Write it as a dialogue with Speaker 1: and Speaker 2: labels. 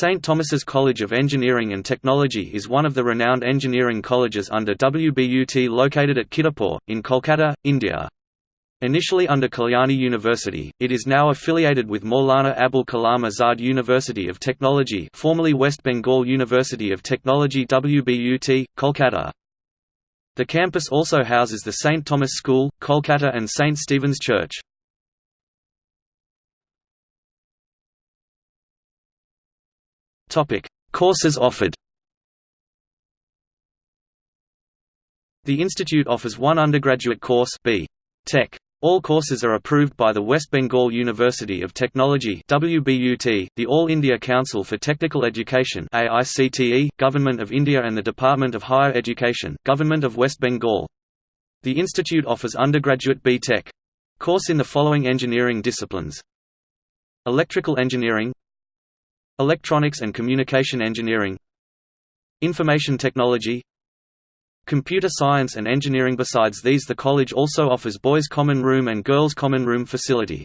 Speaker 1: St. Thomas's College of Engineering and Technology is one of the renowned engineering colleges under WBUT located at Kidderpore, in Kolkata, India. Initially under Kalyani University, it is now affiliated with Maulana Abul Kalam Azad University of Technology formerly West Bengal University of Technology WBUT, Kolkata. The campus also houses the St. Thomas School, Kolkata and St. Stephen's Church. Courses offered The institute offers one undergraduate course B. Tech. All courses are approved by the West Bengal University of Technology WBUT, the All India Council for Technical Education AICTE, Government of India and the Department of Higher Education Government of West Bengal. The institute offers undergraduate B.Tech course in the following engineering disciplines Electrical Engineering Electronics and Communication Engineering. Information Technology. Computer science and engineering. Besides these the college also offers boys' common room and girls' common room facility.